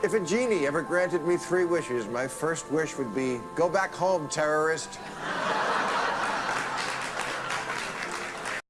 If a genie ever granted me three wishes, my first wish would be, go back home, terrorist.